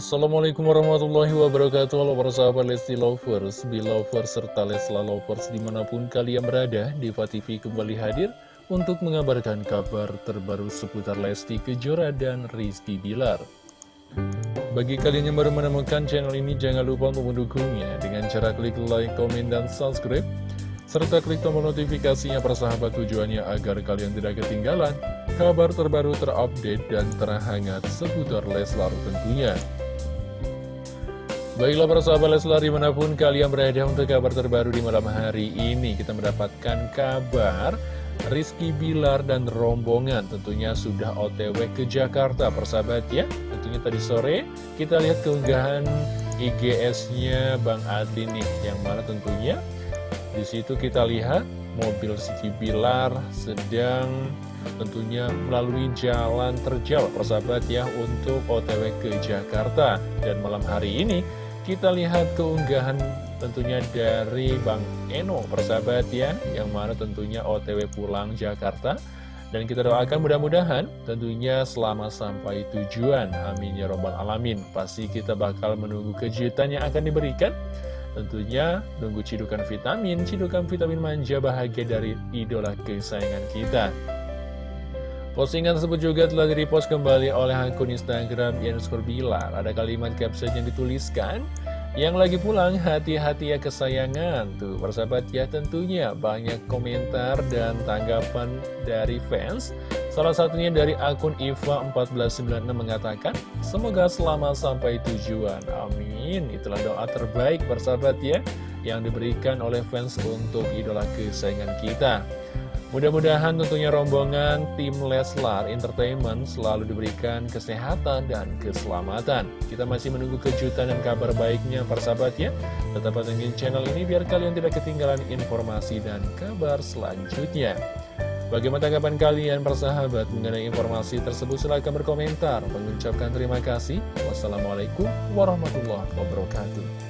Assalamualaikum warahmatullahi wabarakatuh. Halo para sahabat Lesti Lovers, Belovers, serta Lesla Lovers di mana pun kalian berada Diva TV kembali hadir untuk mengabarkan kabar terbaru seputar Lesti Kejora dan Rizky Bilar. Bagi kalian yang baru menemukan channel ini jangan lupa untuk mendukungnya. Dengan cara klik like, komen, dan subscribe serta klik tombol notifikasinya persahabat tujuannya agar kalian tidak ketinggalan kabar terbaru terupdate dan terhangat seputar Leslar tentunya. Baiklah para sahabat Leslar di mana pun kalian berada untuk kabar terbaru di malam hari ini Kita mendapatkan kabar Rizky Bilar dan rombongan tentunya sudah otw ke Jakarta. Persahabat ya Tentunya tadi sore kita lihat keunggahan IGS-nya Bang Adi nih Yang mana tentunya di situ kita lihat mobil Rizky Bilar sedang tentunya melalui jalan terjal. Persahabat ya untuk otw ke Jakarta. Dan malam hari ini kita lihat keunggahan tentunya dari Bang Eno persahabat ya Yang mana tentunya otw pulang Jakarta. Dan kita doakan mudah-mudahan tentunya selama sampai tujuan. Amin ya robbal alamin. Pasti kita bakal menunggu kejutan yang akan diberikan. Tentunya nunggu cidukan vitamin, cidukan vitamin manja bahagia dari idola kesayangan kita Postingan tersebut juga telah direpost kembali oleh akun Instagram Yanuskur Bilar. Ada kalimat caption yang dituliskan, yang lagi pulang hati-hati ya kesayangan. Tuh, persahabat ya tentunya banyak komentar dan tanggapan dari fans. Salah satunya dari akun Iva1496 mengatakan, Semoga selamat sampai tujuan. Amin. Itulah doa terbaik persahabat ya, yang diberikan oleh fans untuk idola kesayangan kita. Mudah-mudahan tentunya rombongan tim Leslar Entertainment selalu diberikan kesehatan dan keselamatan. Kita masih menunggu kejutan dan kabar baiknya persahabat ya. Tetap pantengin channel ini biar kalian tidak ketinggalan informasi dan kabar selanjutnya. Bagaimana tanggapan kalian persahabat mengenai informasi tersebut? Silahkan berkomentar. Mengucapkan terima kasih. Wassalamualaikum warahmatullahi wabarakatuh.